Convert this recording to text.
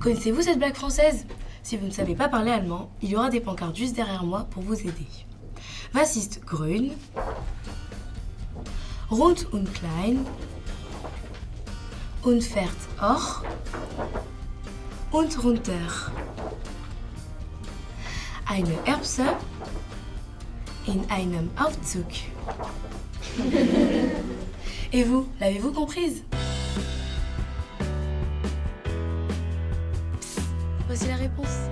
Connaissez-vous cette blague française? Si vous ne savez pas parler allemand, il y aura des pancartes juste derrière moi pour vous aider. Was ist grün? Rund und klein. Und fährt auch. Und runter. Eine Erbse in einem Aufzug. Et vous, l'avez-vous comprise? Voici la réponse.